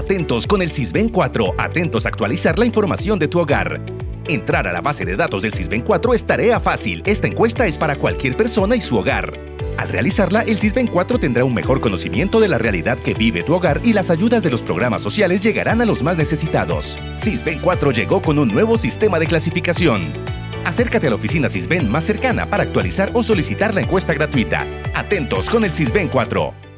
Atentos con el CISBEN 4, atentos a actualizar la información de tu hogar. Entrar a la base de datos del CISBEN 4 es tarea fácil. Esta encuesta es para cualquier persona y su hogar. Al realizarla, el CISBEN 4 tendrá un mejor conocimiento de la realidad que vive tu hogar y las ayudas de los programas sociales llegarán a los más necesitados. CISBEN 4 llegó con un nuevo sistema de clasificación. Acércate a la oficina CISBEN más cercana para actualizar o solicitar la encuesta gratuita. Atentos con el CISBEN 4.